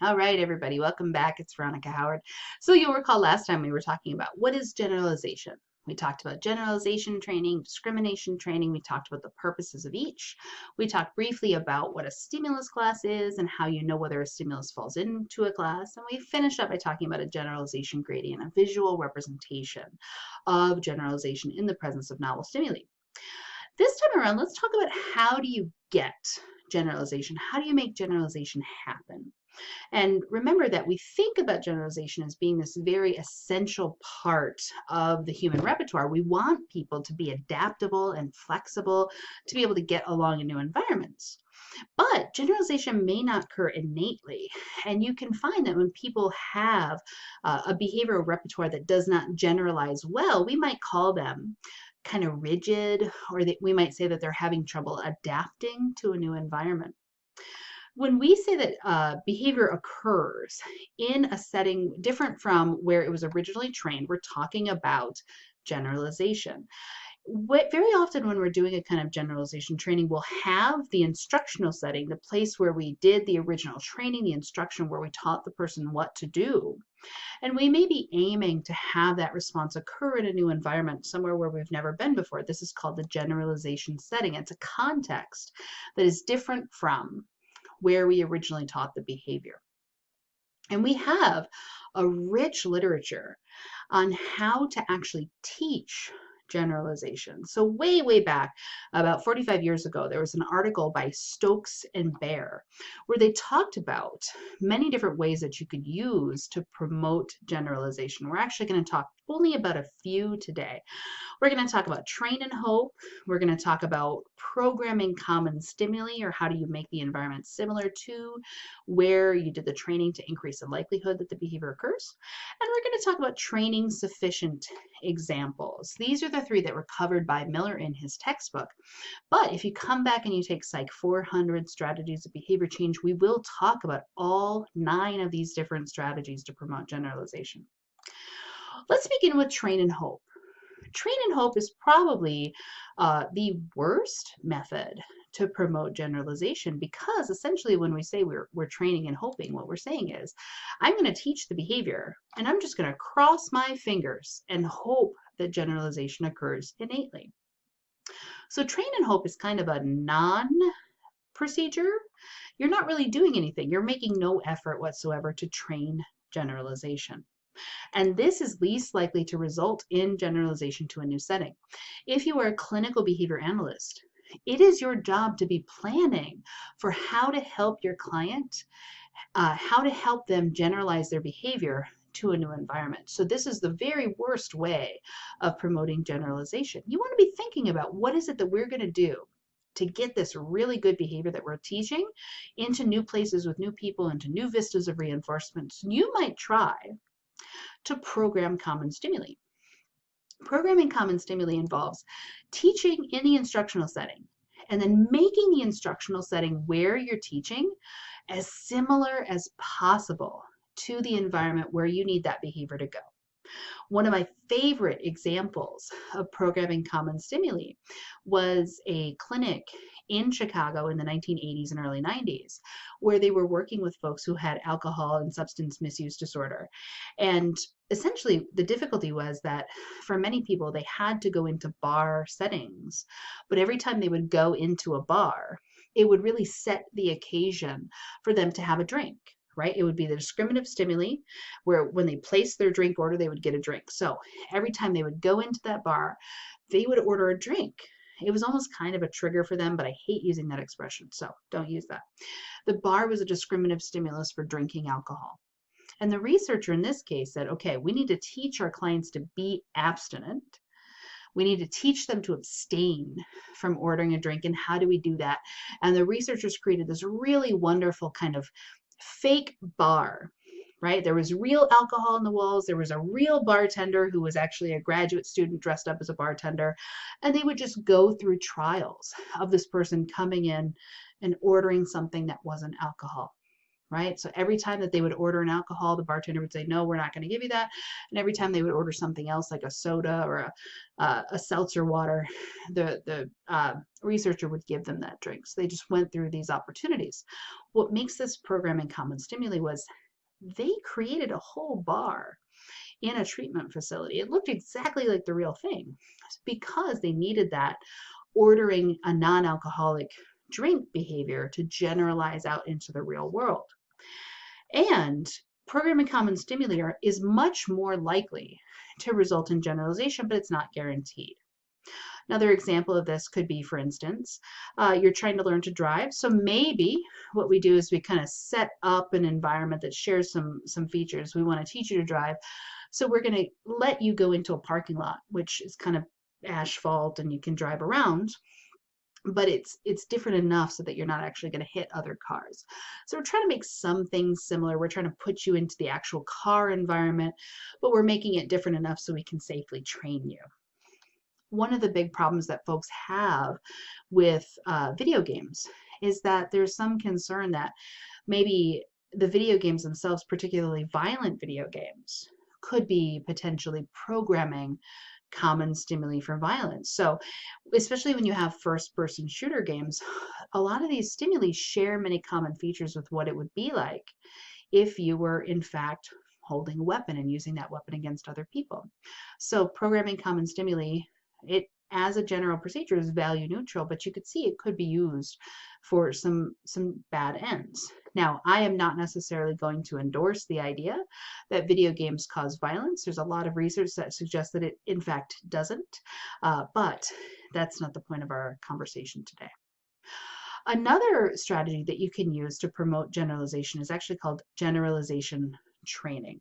All right, everybody, welcome back. It's Veronica Howard. So you'll recall last time we were talking about what is generalization. We talked about generalization training, discrimination training. We talked about the purposes of each. We talked briefly about what a stimulus class is and how you know whether a stimulus falls into a class. And we finished up by talking about a generalization gradient, a visual representation of generalization in the presence of novel stimuli. This time around, let's talk about how do you get generalization? How do you make generalization happen? And remember that we think about generalization as being this very essential part of the human repertoire. We want people to be adaptable and flexible to be able to get along in new environments. But generalization may not occur innately. And you can find that when people have uh, a behavioral repertoire that does not generalize well, we might call them kind of rigid, or that we might say that they're having trouble adapting to a new environment when we say that uh, behavior occurs in a setting different from where it was originally trained, we're talking about generalization. What, very often when we're doing a kind of generalization training, we'll have the instructional setting, the place where we did the original training, the instruction where we taught the person what to do. And we may be aiming to have that response occur in a new environment, somewhere where we've never been before. This is called the generalization setting. It's a context that is different from where we originally taught the behavior. And we have a rich literature on how to actually teach generalization. So way, way back, about 45 years ago, there was an article by Stokes and Baer where they talked about many different ways that you could use to promote generalization. We're actually going to talk only about a few today. We're going to talk about train and hope. We're going to talk about programming common stimuli or how do you make the environment similar to where you did the training to increase the likelihood that the behavior occurs. And we're going to talk about training sufficient examples. These are the three that were covered by Miller in his textbook. But if you come back and you take Psych 400 strategies of behavior change, we will talk about all nine of these different strategies to promote generalization. Let's begin with train and hope. Train and hope is probably uh, the worst method to promote generalization because essentially when we say we're, we're training and hoping, what we're saying is, I'm going to teach the behavior and I'm just going to cross my fingers and hope that generalization occurs innately. So train and hope is kind of a non procedure. You're not really doing anything. You're making no effort whatsoever to train generalization. And this is least likely to result in generalization to a new setting. If you are a clinical behavior analyst, it is your job to be planning for how to help your client, uh, how to help them generalize their behavior to a new environment. So this is the very worst way of promoting generalization. You want to be thinking about what is it that we're going to do to get this really good behavior that we're teaching into new places with new people, into new vistas of reinforcements. You might try to program common stimuli. Programming common stimuli involves teaching in the instructional setting and then making the instructional setting where you're teaching as similar as possible to the environment where you need that behavior to go. One of my favorite examples of programming common stimuli was a clinic in Chicago in the 1980s and early 90s, where they were working with folks who had alcohol and substance misuse disorder. And essentially, the difficulty was that for many people, they had to go into bar settings, but every time they would go into a bar, it would really set the occasion for them to have a drink right? It would be the discriminative stimuli where when they placed their drink order, they would get a drink. So every time they would go into that bar, they would order a drink. It was almost kind of a trigger for them, but I hate using that expression, so don't use that. The bar was a discriminative stimulus for drinking alcohol. And the researcher in this case said, okay, we need to teach our clients to be abstinent. We need to teach them to abstain from ordering a drink. And how do we do that? And the researchers created this really wonderful kind of fake bar right? There was real alcohol in the walls. There was a real bartender who was actually a graduate student dressed up as a bartender. And they would just go through trials of this person coming in and ordering something that wasn't alcohol. Right? So every time that they would order an alcohol, the bartender would say, no, we're not going to give you that. And every time they would order something else like a soda or a, uh, a seltzer water, the, the uh, researcher would give them that drink. So they just went through these opportunities. What makes this programming Common Stimuli was they created a whole bar in a treatment facility. It looked exactly like the real thing because they needed that ordering a non-alcoholic drink behavior to generalize out into the real world. And programming common stimuli is much more likely to result in generalization, but it's not guaranteed. Another example of this could be, for instance, uh, you're trying to learn to drive. So maybe what we do is we kind of set up an environment that shares some, some features. We want to teach you to drive. So we're going to let you go into a parking lot, which is kind of asphalt and you can drive around but it's it's different enough so that you're not actually going to hit other cars. So we're trying to make some things similar. We're trying to put you into the actual car environment, but we're making it different enough so we can safely train you. One of the big problems that folks have with uh, video games is that there's some concern that maybe the video games themselves, particularly violent video games, could be potentially programming common stimuli for violence. So, especially when you have first person shooter games, a lot of these stimuli share many common features with what it would be like if you were, in fact, holding a weapon and using that weapon against other people. So, programming common stimuli, it as a general procedure is value neutral, but you could see it could be used for some some bad ends. Now, I am not necessarily going to endorse the idea that video games cause violence. There's a lot of research that suggests that it in fact doesn't, uh, but that's not the point of our conversation today. Another strategy that you can use to promote generalization is actually called generalization training.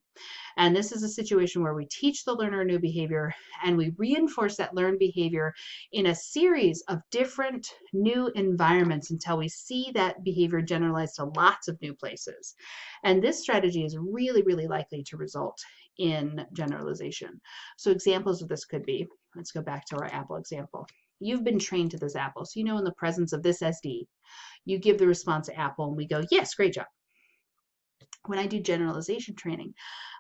And this is a situation where we teach the learner a new behavior and we reinforce that learned behavior in a series of different new environments until we see that behavior generalized to lots of new places. And this strategy is really, really likely to result in generalization. So examples of this could be, let's go back to our apple example. You've been trained to this apple, so you know in the presence of this SD, you give the response to apple and we go, yes, great job when I do generalization training,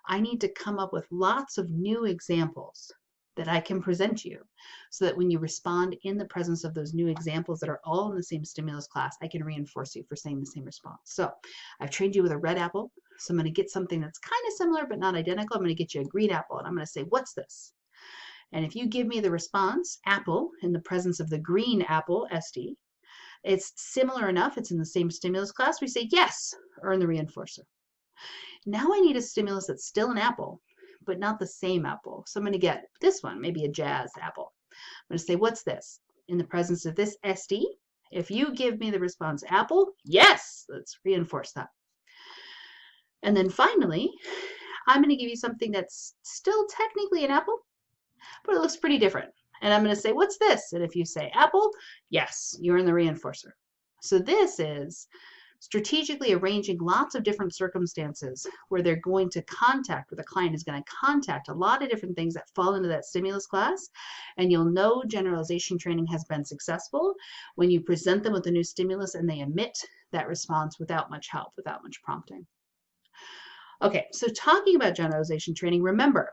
I need to come up with lots of new examples that I can present you so that when you respond in the presence of those new examples that are all in the same stimulus class, I can reinforce you for saying the same response. So I've trained you with a red apple. So I'm going to get something that's kind of similar but not identical. I'm going to get you a green apple and I'm going to say, what's this? And if you give me the response, apple, in the presence of the green apple, SD, it's similar enough, it's in the same stimulus class, we say yes, earn the reinforcer. Now I need a stimulus that's still an apple, but not the same apple. So I'm going to get this one, maybe a jazz apple. I'm going to say, what's this? In the presence of this SD, if you give me the response apple, yes, let's reinforce that. And then finally, I'm going to give you something that's still technically an apple, but it looks pretty different. And I'm going to say, what's this? And if you say apple, yes, you're in the reinforcer. So this is strategically arranging lots of different circumstances where they're going to contact, where the client is going to contact a lot of different things that fall into that stimulus class. And you'll know generalization training has been successful when you present them with a new stimulus and they emit that response without much help, without much prompting. Okay, so talking about generalization training, remember,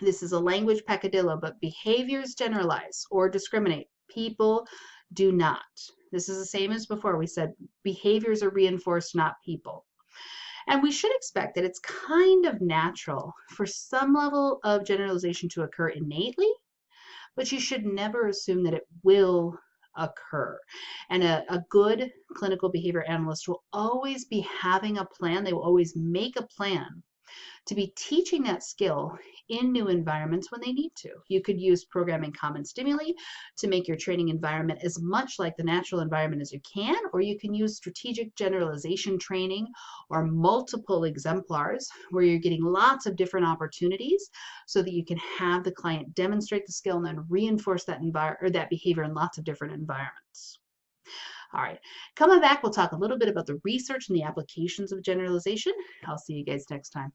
this is a language peccadillo, but behaviors generalize or discriminate. People do not. This is the same as before. We said behaviors are reinforced, not people. And we should expect that it's kind of natural for some level of generalization to occur innately, but you should never assume that it will occur. And a, a good clinical behavior analyst will always be having a plan. They will always make a plan to be teaching that skill in new environments when they need to. You could use programming common stimuli to make your training environment as much like the natural environment as you can, or you can use strategic generalization training or multiple exemplars where you're getting lots of different opportunities so that you can have the client demonstrate the skill and then reinforce that or that behavior in lots of different environments. All right, coming back, we'll talk a little bit about the research and the applications of generalization. I'll see you guys next time.